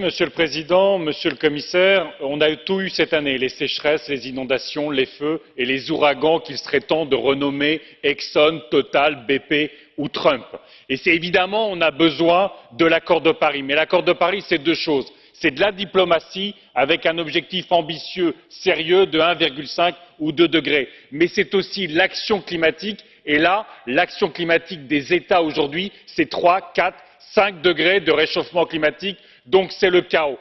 Monsieur le Président, Monsieur le Commissaire, on a tout eu cette année les sécheresses, les inondations, les feux et les ouragans qu'il serait temps de renommer Exxon, Total, BP ou Trump. Et évidemment, on a besoin de l'accord de Paris. Mais l'accord de Paris, c'est deux choses. C'est de la diplomatie avec un objectif ambitieux, sérieux de 1,5 ou 2 degrés. Mais c'est aussi l'action climatique. Et là, l'action climatique des États aujourd'hui, c'est 3, 4, 5 degrés de réchauffement climatique. Donc c'est le chaos.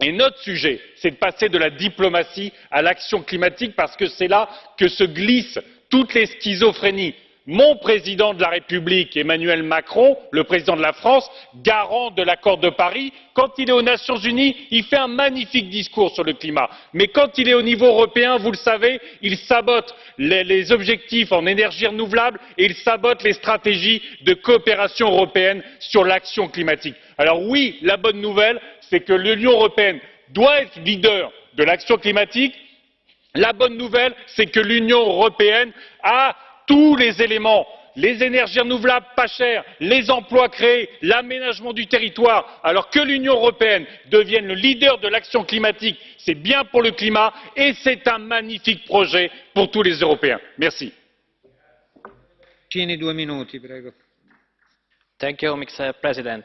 Et notre sujet, c'est de passer de la diplomatie à l'action climatique parce que c'est là que se glissent toutes les schizophrénies mon président de la république emmanuel macron le président de la france garant de l'accord de paris quand il est aux nations unies il fait un magnifique discours sur le climat mais quand il est au niveau européen vous le savez il sabote les objectifs en énergies renouvelables et il sabote les stratégies de coopération européenne sur l'action climatique. alors oui la bonne nouvelle c'est que l'union européenne doit être leader de l'action climatique la bonne nouvelle c'est que l'union européenne a tous les éléments les énergies renouvelables pas chères les emplois créés l'aménagement du territoire alors que l'union européenne devienne le leader de l'action climatique c'est bien pour le climat et c'est un magnifique projet pour tous les européens. merci. Thank you, Mr. President